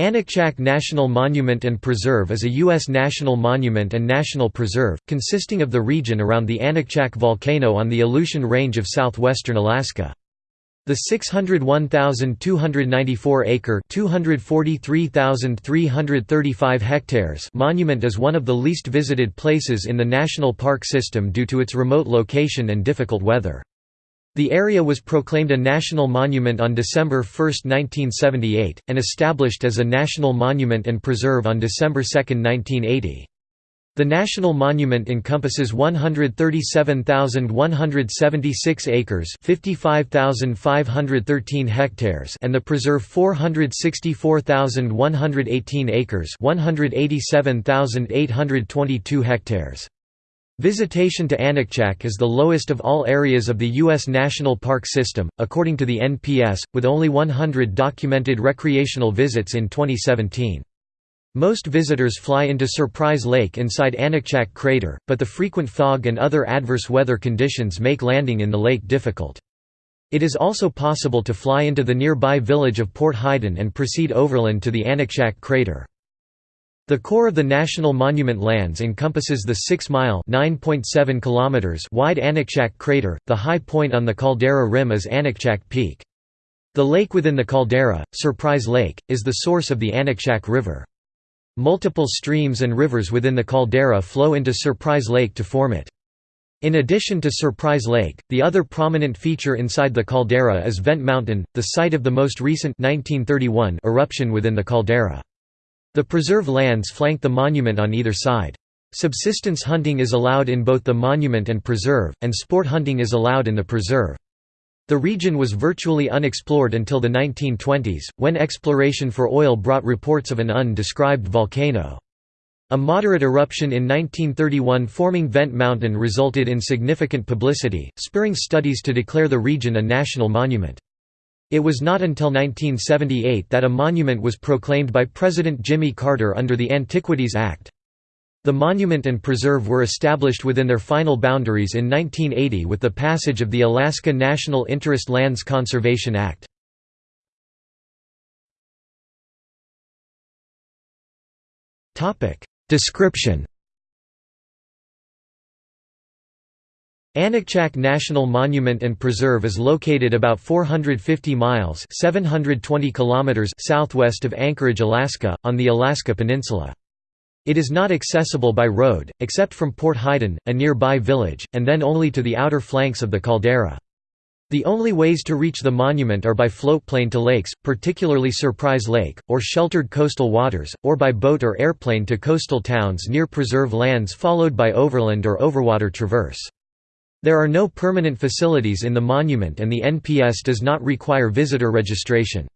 Aniakchak National Monument and Preserve is a U.S. national monument and national preserve, consisting of the region around the Aniakchak volcano on the Aleutian Range of southwestern Alaska. The 601,294-acre (243,335 hectares) monument is one of the least visited places in the national park system due to its remote location and difficult weather. The area was proclaimed a national monument on December 1, 1978, and established as a national monument and preserve on December 2, 1980. The national monument encompasses 137,176 acres, 55,513 hectares, and the preserve 464,118 acres, 187,822 hectares. Visitation to Aniakchak is the lowest of all areas of the U.S. National Park System, according to the NPS, with only 100 documented recreational visits in 2017. Most visitors fly into Surprise Lake inside Aniakchak crater, but the frequent fog and other adverse weather conditions make landing in the lake difficult. It is also possible to fly into the nearby village of Port Heiden and proceed overland to the Aniakchak crater. The core of the National Monument lands encompasses the 6-mile wide Aniakchak crater, the high point on the caldera rim is Aniakchak Peak. The lake within the caldera, Surprise Lake, is the source of the Aniakchak River. Multiple streams and rivers within the caldera flow into Surprise Lake to form it. In addition to Surprise Lake, the other prominent feature inside the caldera is Vent Mountain, the site of the most recent 1931 eruption within the caldera. The preserve lands flank the monument on either side. Subsistence hunting is allowed in both the monument and preserve, and sport hunting is allowed in the preserve. The region was virtually unexplored until the 1920s, when exploration for oil brought reports of an undescribed volcano. A moderate eruption in 1931 forming Vent Mountain resulted in significant publicity, spurring studies to declare the region a national monument. It was not until 1978 that a monument was proclaimed by President Jimmy Carter under the Antiquities Act. The monument and preserve were established within their final boundaries in 1980 with the passage of the Alaska National Interest Lands Conservation Act. Description Aniakchak National Monument and Preserve is located about 450 miles 720 kilometers southwest of Anchorage, Alaska, on the Alaska Peninsula. It is not accessible by road, except from Port Heiden, a nearby village, and then only to the outer flanks of the caldera. The only ways to reach the monument are by floatplane to lakes, particularly Surprise Lake, or sheltered coastal waters, or by boat or airplane to coastal towns near preserve lands followed by overland or overwater traverse. There are no permanent facilities in the monument and the NPS does not require visitor registration.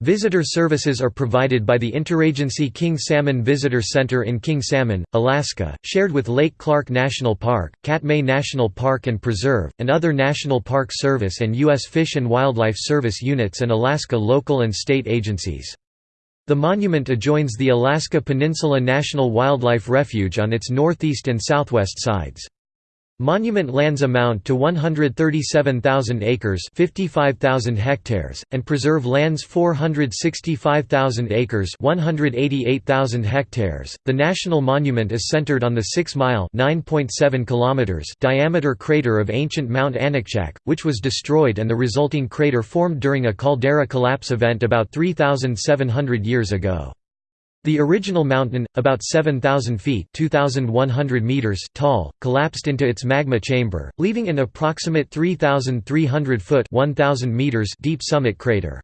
Visitor services are provided by the Interagency King Salmon Visitor Center in King Salmon, Alaska, shared with Lake Clark National Park, Katmai National Park and Preserve, and other National Park Service and U.S. Fish and Wildlife Service units and Alaska local and state agencies. The monument adjoins the Alaska Peninsula National Wildlife Refuge on its northeast and southwest sides. Monument lands amount to 137,000 acres 55,000 hectares, and preserve lands 465,000 acres 188,000 hectares. The national monument is centered on the 6-mile diameter crater of ancient Mount Aniakchak, which was destroyed and the resulting crater formed during a caldera collapse event about 3,700 years ago. The original mountain, about 7,000 feet meters tall, collapsed into its magma chamber, leaving an approximate 3,300 foot 1,000 meters deep summit crater.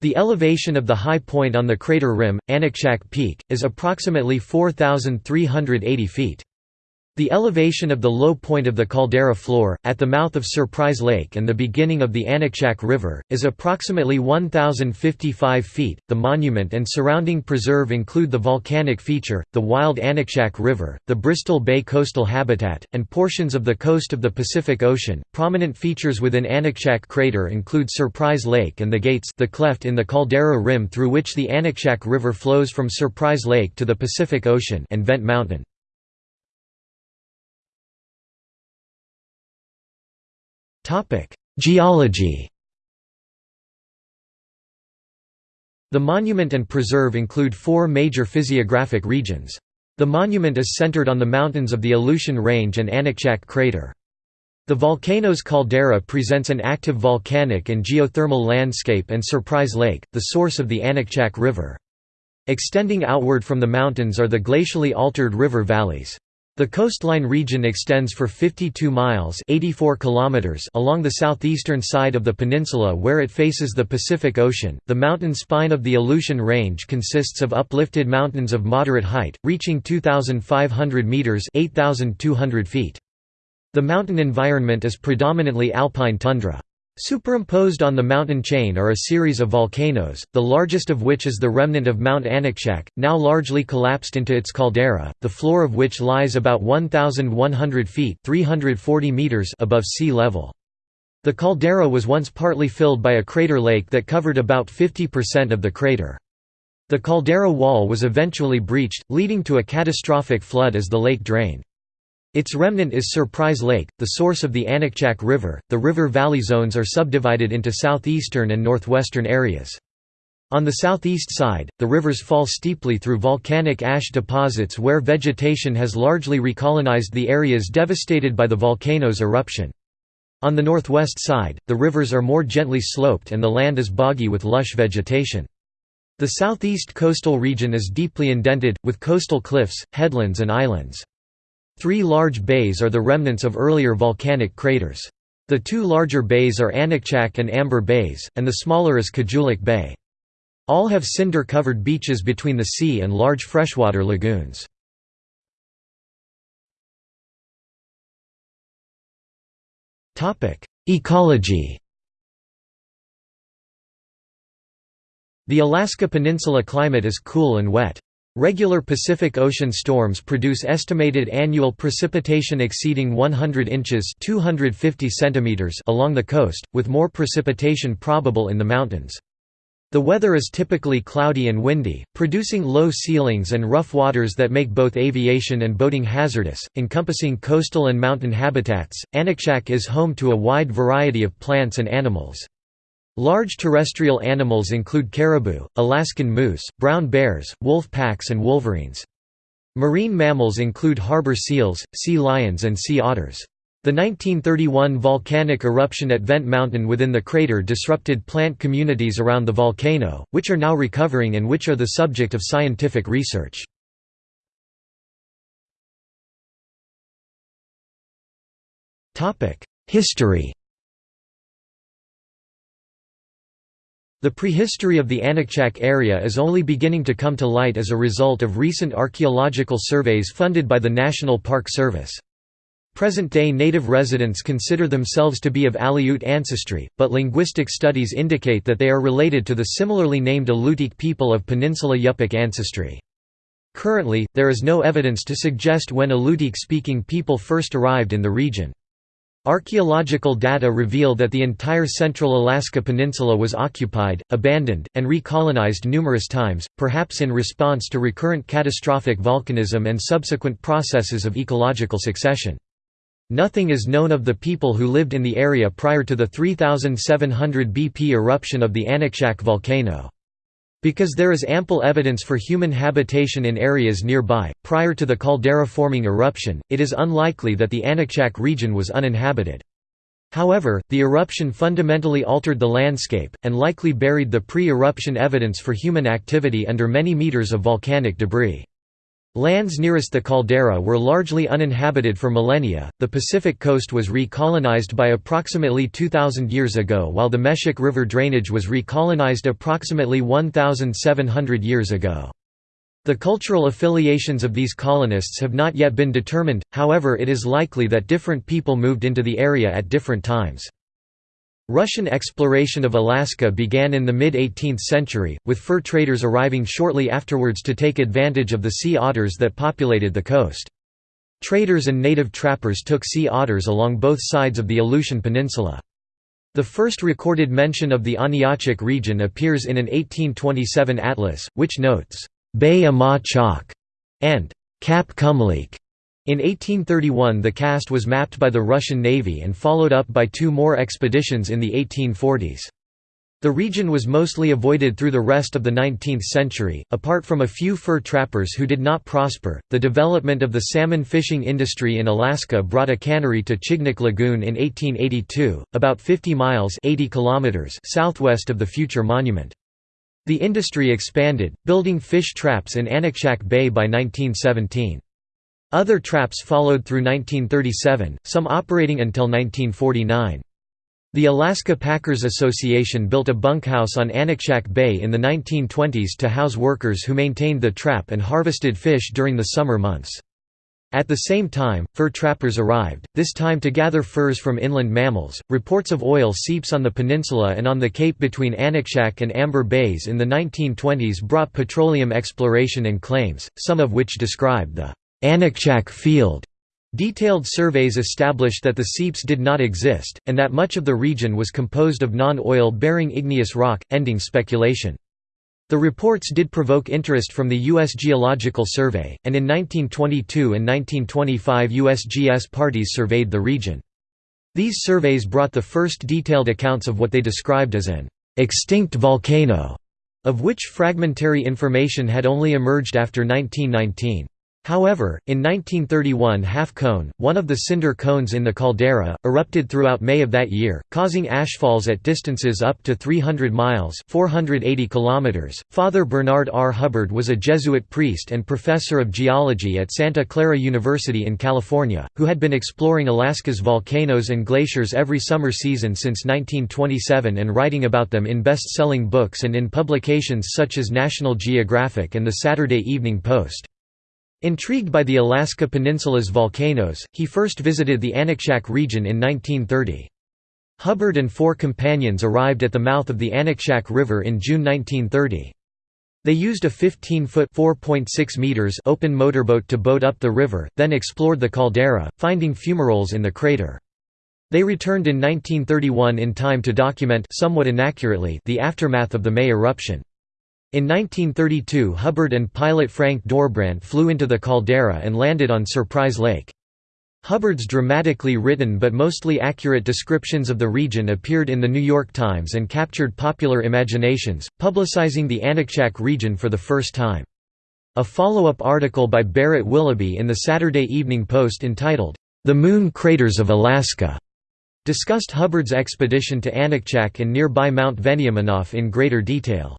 The elevation of the high point on the crater rim, Aniakchak Peak, is approximately 4,380 feet. The elevation of the low point of the caldera floor, at the mouth of Surprise Lake and the beginning of the Aniakchak River, is approximately 1,055 feet. The monument and surrounding preserve include the volcanic feature, the wild Aniakchak River, the Bristol Bay coastal habitat, and portions of the coast of the Pacific Ocean. Prominent features within Aniakchak crater include Surprise Lake and the gates, the cleft in the caldera rim through which the Aniakchak River flows from Surprise Lake to the Pacific Ocean, and Vent Mountain. Geology The monument and preserve include four major physiographic regions. The monument is centered on the mountains of the Aleutian Range and Aniakchak crater. The volcano's caldera presents an active volcanic and geothermal landscape and Surprise Lake, the source of the Aniakchak River. Extending outward from the mountains are the glacially altered river valleys. The coastline region extends for 52 miles 84 kilometers along the southeastern side of the peninsula where it faces the Pacific Ocean. The mountain spine of the Aleutian Range consists of uplifted mountains of moderate height, reaching 2,500 meters 8,200 feet. The mountain environment is predominantly alpine tundra. Superimposed on the mountain chain are a series of volcanoes, the largest of which is the remnant of Mount Aniakchak, now largely collapsed into its caldera, the floor of which lies about 1,100 feet 340 meters above sea level. The caldera was once partly filled by a crater lake that covered about 50% of the crater. The caldera wall was eventually breached, leading to a catastrophic flood as the lake drained. Its remnant is Surprise Lake, the source of the Aniakchak River. The river valley zones are subdivided into southeastern and northwestern areas. On the southeast side, the rivers fall steeply through volcanic ash deposits where vegetation has largely recolonized the areas devastated by the volcano's eruption. On the northwest side, the rivers are more gently sloped and the land is boggy with lush vegetation. The southeast coastal region is deeply indented, with coastal cliffs, headlands and islands. Three large bays are the remnants of earlier volcanic craters. The two larger bays are Aniakchak and Amber Bays, and the smaller is Kujulik Bay. All have cinder-covered beaches between the sea and large freshwater lagoons. Ecology The Alaska Peninsula climate is cool and wet. Regular Pacific Ocean storms produce estimated annual precipitation exceeding 100 inches 250 centimeters along the coast, with more precipitation probable in the mountains. The weather is typically cloudy and windy, producing low ceilings and rough waters that make both aviation and boating hazardous, encompassing coastal and mountain habitats. Aniakchak is home to a wide variety of plants and animals. Large terrestrial animals include caribou, Alaskan moose, brown bears, wolf packs and wolverines. Marine mammals include harbor seals, sea lions and sea otters. The 1931 volcanic eruption at Vent Mountain within the crater disrupted plant communities around the volcano, which are now recovering and which are the subject of scientific research. History The prehistory of the Aniakchak area is only beginning to come to light as a result of recent archaeological surveys funded by the National Park Service. Present-day native residents consider themselves to be of Aleut ancestry, but linguistic studies indicate that they are related to the similarly named Alutiiq people of Peninsula Yupik ancestry. Currently, there is no evidence to suggest when Alutiiq-speaking people first arrived in the region. Archaeological data reveal that the entire central Alaska Peninsula was occupied, abandoned, and recolonized numerous times, perhaps in response to recurrent catastrophic volcanism and subsequent processes of ecological succession. Nothing is known of the people who lived in the area prior to the 3700 BP eruption of the Aniakchak volcano. Because there is ample evidence for human habitation in areas nearby, prior to the caldera-forming eruption, it is unlikely that the Aniakchak region was uninhabited. However, the eruption fundamentally altered the landscape, and likely buried the pre-eruption evidence for human activity under many meters of volcanic debris. Lands nearest the caldera were largely uninhabited for millennia. The Pacific coast was recolonized by approximately 2000 years ago, while the Meshik River drainage was recolonized approximately 1700 years ago. The cultural affiliations of these colonists have not yet been determined, however, it is likely that different people moved into the area at different times. Russian exploration of Alaska began in the mid-18th century, with fur traders arriving shortly afterwards to take advantage of the sea otters that populated the coast. Traders and native trappers took sea otters along both sides of the Aleutian Peninsula. The first recorded mention of the Aniakchak region appears in an 1827 atlas, which notes, Bay Ama Chak and Cap Kumlik in 1831 the cast was mapped by the Russian Navy and followed up by two more expeditions in the 1840s. The region was mostly avoided through the rest of the 19th century, apart from a few fur trappers who did not prosper. The development of the salmon fishing industry in Alaska brought a cannery to Chignik Lagoon in 1882, about 50 miles (80 kilometers) southwest of the future monument. The industry expanded, building fish traps in Aniakchak Bay by 1917. Other traps followed through 1937, some operating until 1949. The Alaska Packers Association built a bunkhouse on Aniakchak Bay in the 1920s to house workers who maintained the trap and harvested fish during the summer months. At the same time, fur trappers arrived, this time to gather furs from inland mammals. Reports of oil seeps on the peninsula and on the cape between Aniakchak and Amber Bays in the 1920s brought petroleum exploration and claims, some of which described the Aniakchak Field Detailed surveys established that the seeps did not exist, and that much of the region was composed of non-oil bearing igneous rock, ending speculation. The reports did provoke interest from the U.S. Geological Survey, and in 1922 and 1925 USGS parties surveyed the region. These surveys brought the first detailed accounts of what they described as an «extinct volcano», of which fragmentary information had only emerged after 1919. However, in 1931 Half Cone, one of the cinder cones in the caldera, erupted throughout May of that year, causing ashfalls at distances up to 300 miles 480 kilometers. .Father Bernard R. Hubbard was a Jesuit priest and professor of geology at Santa Clara University in California, who had been exploring Alaska's volcanoes and glaciers every summer season since 1927 and writing about them in best-selling books and in publications such as National Geographic and the Saturday Evening Post. Intrigued by the Alaska Peninsula's volcanoes, he first visited the Aniakchak region in 1930. Hubbard and four companions arrived at the mouth of the Aniakchak River in June 1930. They used a 15-foot open motorboat to boat up the river, then explored the caldera, finding fumaroles in the crater. They returned in 1931 in time to document somewhat inaccurately the aftermath of the May eruption. In 1932 Hubbard and pilot Frank Dorbrandt flew into the caldera and landed on Surprise Lake. Hubbard's dramatically written but mostly accurate descriptions of the region appeared in The New York Times and captured popular imaginations, publicizing the Aniakchak region for the first time. A follow-up article by Barrett Willoughby in the Saturday Evening Post entitled, "'The Moon Craters of Alaska' discussed Hubbard's expedition to Aniakchak and nearby Mount Veniaminof in greater detail.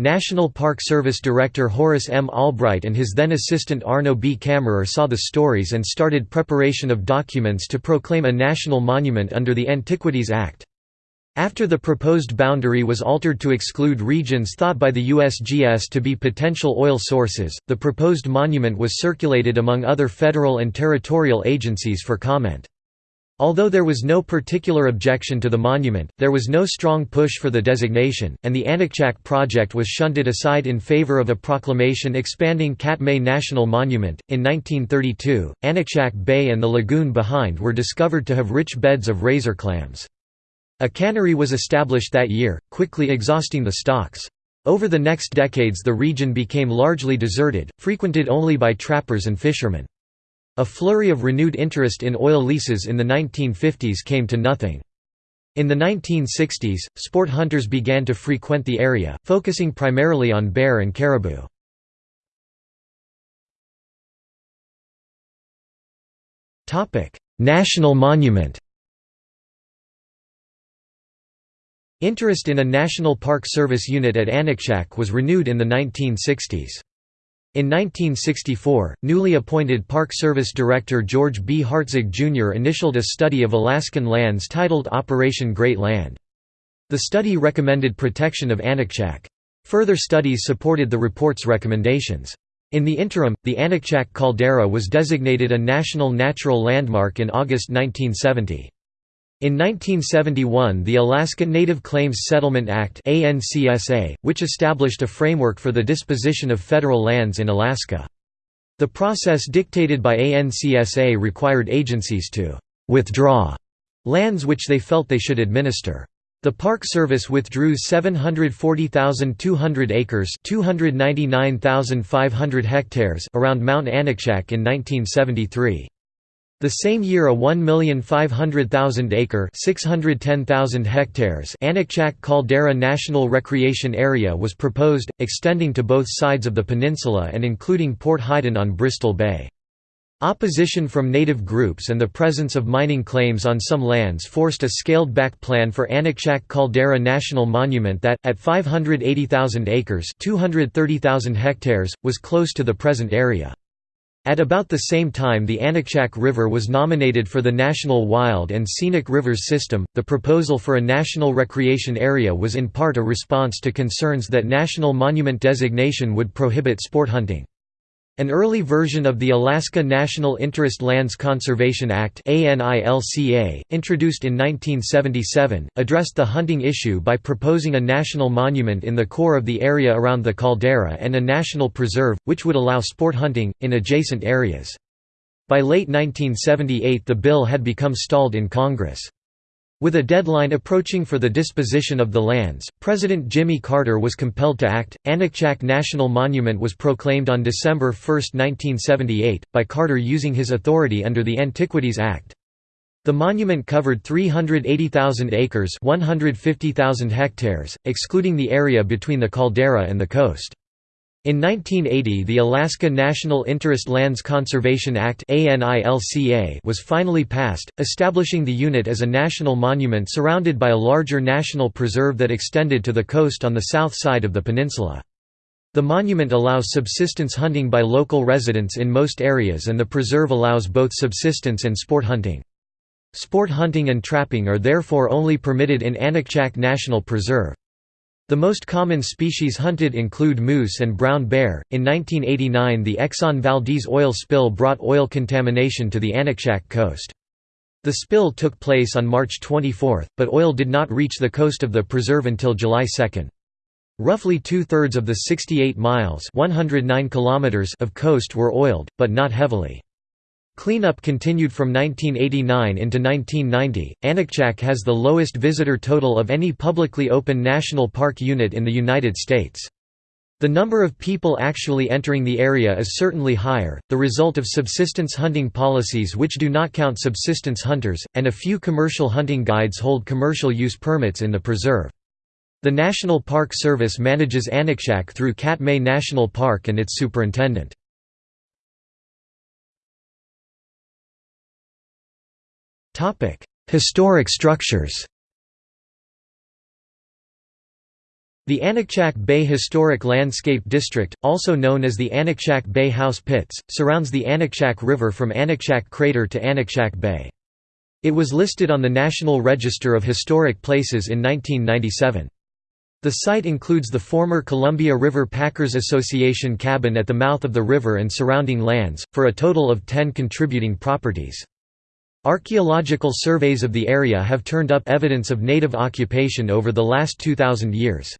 National Park Service Director Horace M. Albright and his then assistant Arno B. Kammerer saw the stories and started preparation of documents to proclaim a national monument under the Antiquities Act. After the proposed boundary was altered to exclude regions thought by the USGS to be potential oil sources, the proposed monument was circulated among other federal and territorial agencies for comment. Although there was no particular objection to the monument, there was no strong push for the designation, and the Aniakchak project was shunted aside in favor of a proclamation expanding Katmai National Monument. In 1932, Aniakchak Bay and the lagoon behind were discovered to have rich beds of razor clams. A cannery was established that year, quickly exhausting the stocks. Over the next decades the region became largely deserted, frequented only by trappers and fishermen. A flurry of renewed interest in oil leases in the 1950s came to nothing. In the 1960s, sport hunters began to frequent the area, focusing primarily on bear and caribou. National monument Interest in a National Park Service unit at Aniakchak was renewed in the 1960s. In 1964, newly appointed Park Service Director George B. Hartzog Jr. initialed a study of Alaskan lands titled Operation Great Land. The study recommended protection of Aniakchak. Further studies supported the report's recommendations. In the interim, the Aniakchak caldera was designated a National Natural Landmark in August 1970. In 1971 the Alaska Native Claims Settlement Act which established a framework for the disposition of federal lands in Alaska. The process dictated by ANCSA required agencies to «withdraw» lands which they felt they should administer. The Park Service withdrew 740,200 acres 299,500 hectares around Mount Aniakchak in 1973. The same year a 1,500,000 acre 610,000 hectares Aniakchak Caldera National Recreation Area was proposed, extending to both sides of the peninsula and including Port Heiden on Bristol Bay. Opposition from native groups and the presence of mining claims on some lands forced a scaled-back plan for Aniakchak Caldera National Monument that, at 580,000 acres 230,000 hectares, was close to the present area. At about the same time the Aniakchak River was nominated for the National Wild and Scenic Rivers System, the proposal for a national recreation area was in part a response to concerns that national monument designation would prohibit sport hunting. An early version of the Alaska National Interest Lands Conservation Act introduced in 1977, addressed the hunting issue by proposing a national monument in the core of the area around the caldera and a national preserve, which would allow sport hunting, in adjacent areas. By late 1978 the bill had become stalled in Congress. With a deadline approaching for the disposition of the lands, President Jimmy Carter was compelled to act. Aniakchak National Monument was proclaimed on December 1, 1978, by Carter using his authority under the Antiquities Act. The monument covered 380,000 acres 150,000 hectares, excluding the area between the caldera and the coast. In 1980 the Alaska National Interest Lands Conservation Act was finally passed, establishing the unit as a national monument surrounded by a larger national preserve that extended to the coast on the south side of the peninsula. The monument allows subsistence hunting by local residents in most areas and the preserve allows both subsistence and sport hunting. Sport hunting and trapping are therefore only permitted in Aniakchak National Preserve. The most common species hunted include moose and brown bear. In 1989, the Exxon Valdez oil spill brought oil contamination to the Aniakchak coast. The spill took place on March 24, but oil did not reach the coast of the preserve until July 2. Roughly two-thirds of the 68 miles 109 kilometers of coast were oiled, but not heavily. Cleanup continued from 1989 into 1990. Aniakchak has the lowest visitor total of any publicly open national park unit in the United States. The number of people actually entering the area is certainly higher, the result of subsistence hunting policies which do not count subsistence hunters, and a few commercial hunting guides hold commercial use permits in the preserve. The National Park Service manages Aniakchak through Katmai National Park and its superintendent. Historic structures The Aniakchak Bay Historic Landscape District, also known as the Aniakchak Bay House Pits, surrounds the Aniakchak River from Aniakchak Crater to Aniakchak Bay. It was listed on the National Register of Historic Places in 1997. The site includes the former Columbia River Packers Association cabin at the mouth of the river and surrounding lands, for a total of 10 contributing properties. Archaeological surveys of the area have turned up evidence of native occupation over the last 2,000 years.